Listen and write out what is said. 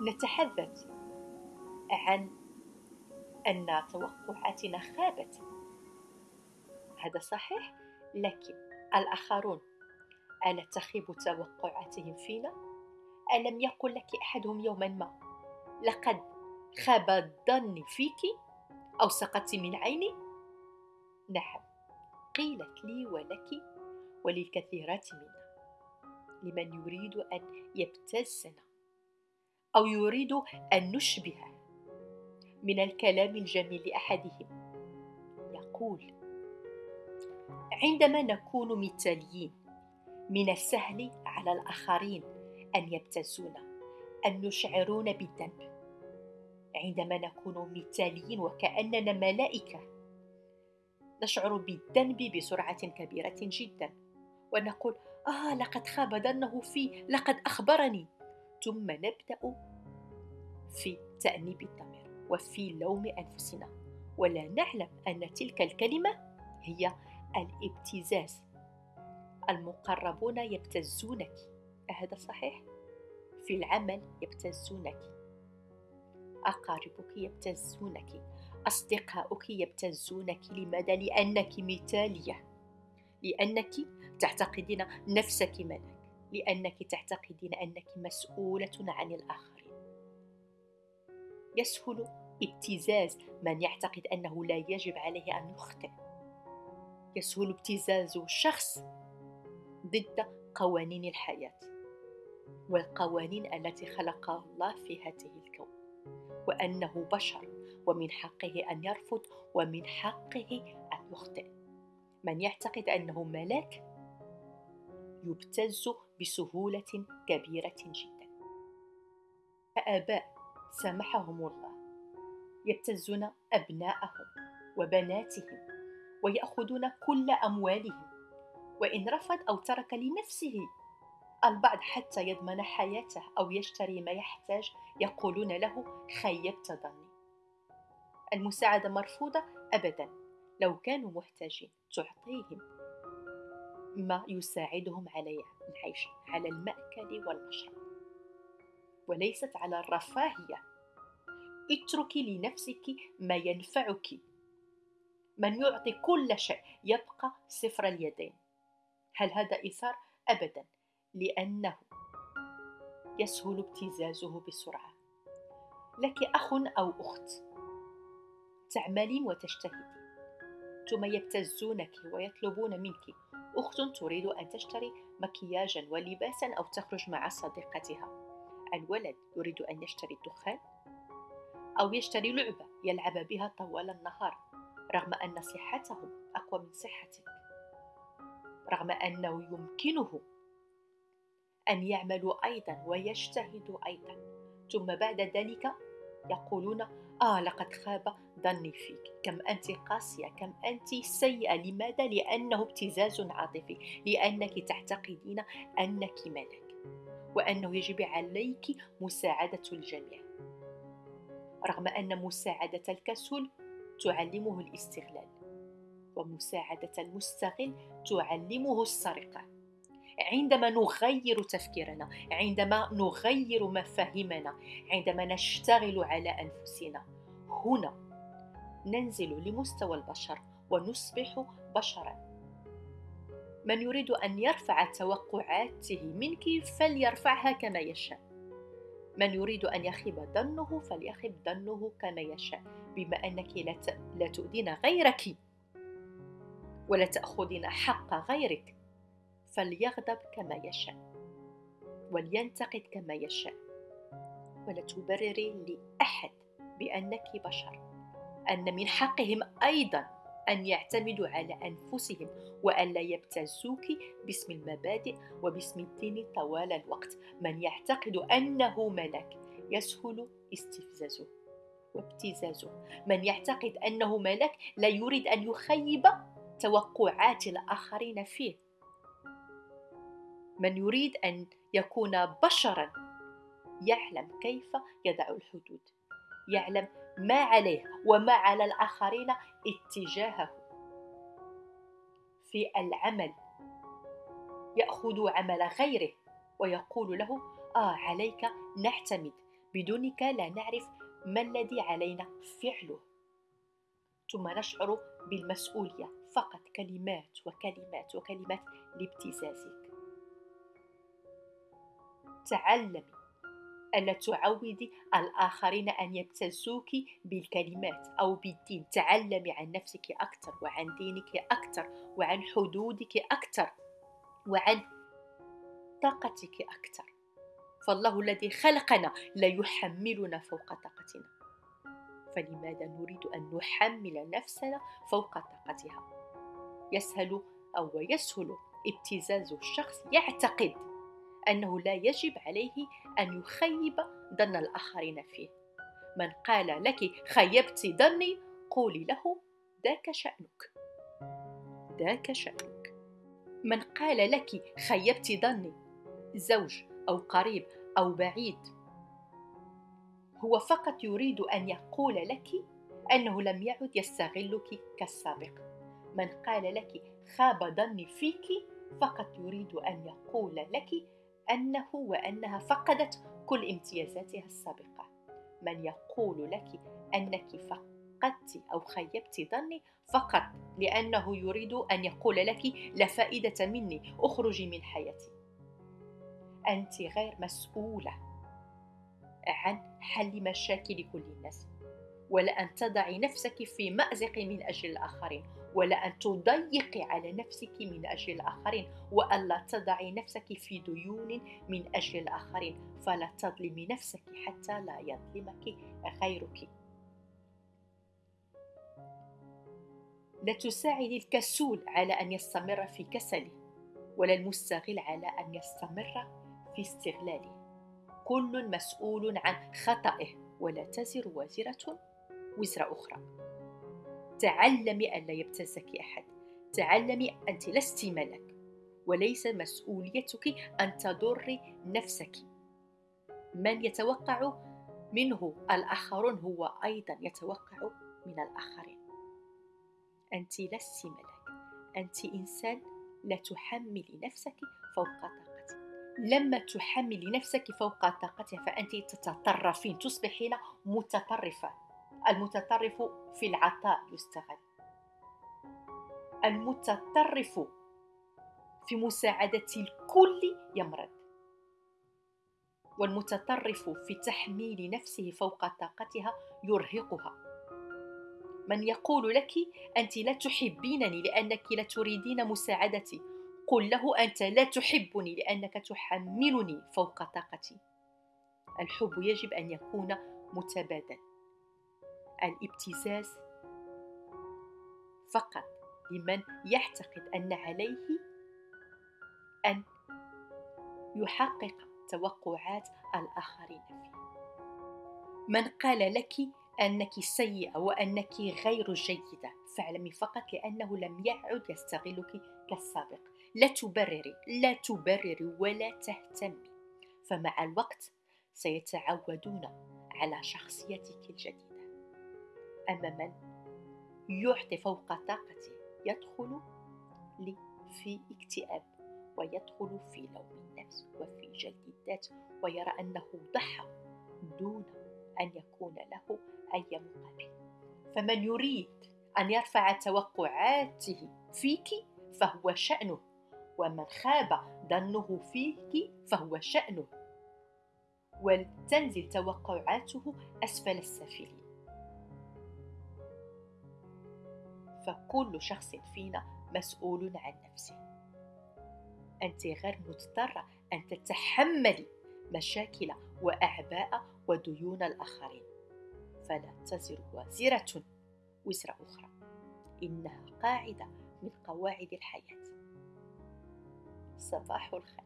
نتحدث عن أن توقعاتنا خابت هذا صحيح لكن الآخرون ألا تخيب توقعاتهم فينا؟ ألم يقل لك أحدهم يوما ما لقد خاب الظن فيك أو سقطت من عيني؟ نعم قيلت لي ولك وللكثيرات منا لمن يريد أن يبتزنا أو يريد أن نشبه من الكلام الجميل لأحدهم. يقول عندما نكون مثاليين من السهل على الآخرين أن يبتزونا أن يشعرون بالذنب. عندما نكون مثاليين وكأننا ملائكة نشعر بالذنب بسرعة كبيرة جدا ونقول آه لقد خاب ظنه في لقد أخبرني. ثم نبدأ في تأنيب الضمير وفي لوم أنفسنا. ولا نعلم أن تلك الكلمة هي الابتزاز. المقربون يبتزونك. أهذا صحيح؟ في العمل يبتزونك. أقاربك يبتزونك. أصدقاؤك يبتزونك. لماذا؟ لأنك مثالية. لأنك تعتقدين نفسك ملك لأنك تعتقدين أنك مسؤولة عن الآخرين يسهل ابتزاز من يعتقد أنه لا يجب عليه أن يخطئ. يسهل ابتزاز شخص ضد قوانين الحياة والقوانين التي خلقها الله في هذه الكون وأنه بشر ومن حقه أن يرفض ومن حقه أن يخطئ. من يعتقد أنه ملاك يبتز بسهولة كبيرة جدا. فآباء سامحهم الله. يبتزون أبناءهم وبناتهم ويأخذون كل أموالهم. وإن رفض أو ترك لنفسه البعض حتى يضمن حياته أو يشتري ما يحتاج يقولون له خيبت ظني المساعدة مرفوضة أبدا. لو كانوا محتاجين تعطيهم ما يساعدهم على العيش على المأكل والمشرب. وليست على الرفاهية. اتركي لنفسك ما ينفعك. من يعطي كل شيء يبقى صفر اليدين. هل هذا إيثار؟ أبدا. لأنه يسهل ابتزازه بسرعة. لك أخ أو أخت. تعملين وتجتهدين ثم يبتزونك ويطلبون منك. أخت تريد أن تشتري مكياجا ولباسا أو تخرج مع صديقتها. الولد يريد أن يشتري الدخان أو يشتري لعبة يلعب بها طوال النهار رغم أن صحتهم أقوى من صحتك. رغم أنه يمكنه أن يعملوا أيضا ويجتهدوا أيضا. ثم بعد ذلك يقولون آه لقد خاب ظني فيك. كم أنت قاسية كم أنت سيئة. لماذا؟ لأنه ابتزاز عاطفي. لأنك تعتقدين أنك ملك. وأنه يجب عليك مساعدة الجميع. رغم أن مساعدة الكسول تعلمه الاستغلال ومساعدة المستغل تعلمه السرقة. عندما نغير تفكيرنا عندما نغير مفاهيمنا عندما نشتغل على أنفسنا. هنا ننزل لمستوى البشر ونصبح بشرا. من يريد أن يرفع توقعاته منك فليرفعها كما يشاء. من يريد أن يخيب ظنه فليخب ظنه كما يشاء. بما أنك لا تؤذين غيرك ولا تأخذين حق غيرك. فليغضب كما يشاء ولينتقد كما يشاء. ولا تبرري لأحد بأنك بشر أن من حقهم أيضا أن يعتمدوا على أنفسهم والا يبتزوك باسم المبادئ وباسم الدين طوال الوقت. من يعتقد أنه ملك يسهل استفزازه وابتزازه. من يعتقد أنه ملك لا يريد أن يخيب توقعات الآخرين فيه. من يريد أن يكون بشرا يعلم كيف يضع الحدود يعلم ما عليه وما على الآخرين اتجاهه. في العمل يأخذ عمل غيره ويقول له آه عليك نعتمد بدونك لا نعرف ما الذي علينا فعله. ثم نشعر بالمسؤولية فقط كلمات وكلمات وكلمات لابتزازك. تعلمي. ألا تعودي الآخرين أن يبتزوك بالكلمات أو بالدين. تعلمي عن نفسك أكثر وعن دينك أكثر وعن حدودك أكثر وعن طاقتك أكثر. فالله الذي خلقنا لا يحملنا فوق طاقتنا. فلماذا نريد أن نحمل نفسنا فوق طاقتها؟ يسهل أو يسهل ابتزاز الشخص يعتقد أنه لا يجب عليه أن يخيب ظن الآخرين فيه. من قال لك خيبت ظني قولي له ذاك شأنك. ذاك شأنك. من قال لك خيبت ظني زوج أو قريب أو بعيد هو فقط يريد أن يقول لك أنه لم يعد يستغلك كالسابق. من قال لك خاب ظني فيك فقط يريد أن يقول لك أنه وأنها فقدت كل امتيازاتها السابقة. من يقول لك أنك فقدت أو خيبت ظني فقط لأنه يريد أن يقول لك لا فائدة مني أخرجي من حياتي. أنت غير مسؤولة عن حل مشاكل كل الناس ولا أن تضعي نفسك في مأزق من أجل الآخرين. ولا أن تضيقي على نفسك من أجل الآخرين وألا تضعي نفسك في ديون من أجل الآخرين. فلا تظلمي نفسك حتى لا يظلمك غيرك. لا تساعد الكسول على أن يستمر في كسله ولا المستغل على أن يستمر في استغلاله. كل مسؤول عن خطئه ولا تزر وازرة وزر أخرى. تعلمي أن لا يبتزك أحد. تعلمي أنت لست ملك وليس مسؤوليتك أن تضري نفسك. من يتوقع منه الآخرون هو أيضا يتوقع من الآخرين. أنت لست ملك. أنت إنسان لا تحملي نفسك فوق طاقتك. لما تحملي نفسك فوق طاقتها فأنت تتطرفين تصبحين متطرفة. المتطرف في العطاء يستغل. المتطرف في مساعدة الكل يمرض. والمتطرف في تحميل نفسه فوق طاقتها يرهقها. من يقول لك أنت لا تحبينني لأنك لا تريدين مساعدتي قل له أنت لا تحبني لأنك تحملني فوق طاقتي. الحب يجب أن يكون متبادل. الابتزاز فقط لمن يعتقد أن عليه أن يحقق توقعات الآخرين فيه. من قال لك أنك سيئه وأنك غير جيده فاعلمي فقط لأنه لم يعد يستغلك كالسابق. لا تبرري لا تبرري ولا تهتمي فمع الوقت سيتعودون على شخصيتك الجديدة. أما من يعطي فوق طاقته يدخل في اكتئاب ويدخل في لوم النفس وفي جلد الذات ويرى أنه ضحى دون أن يكون له أي مقابل. فمن يريد أن يرفع توقعاته فيك فهو شأنه. ومن خاب ظنه فيك فهو شأنه. ولتنزل توقعاته أسفل السافلين. فكل شخص فينا مسؤول عن نفسه. أنت غير مضطرة أن تتحملي مشاكل وأعباء وديون الآخرين. فلا تزر وازرة وزر أخرى. إنها قاعدة من قواعد الحياة. صباح الخير.